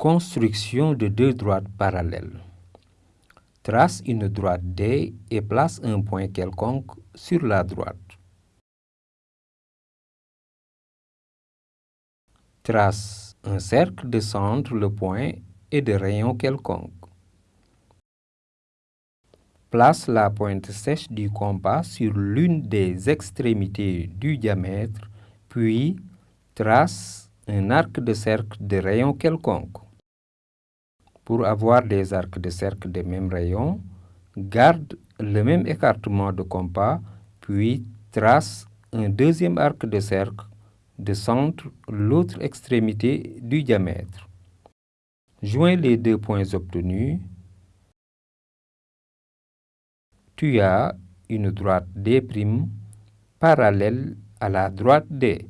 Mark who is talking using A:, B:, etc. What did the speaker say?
A: Construction de deux droites parallèles. Trace une droite D et place un point quelconque sur la droite. Trace un cercle de centre, le point et de rayon quelconque. Place la pointe sèche du compas sur l'une des extrémités du diamètre, puis trace un arc de cercle de rayon quelconque. Pour avoir des arcs de cercle de même rayon, garde le même écartement de compas, puis trace un deuxième arc de cercle de centre l'autre extrémité du diamètre. Joins les deux points obtenus. Tu as une droite D' parallèle à la droite D.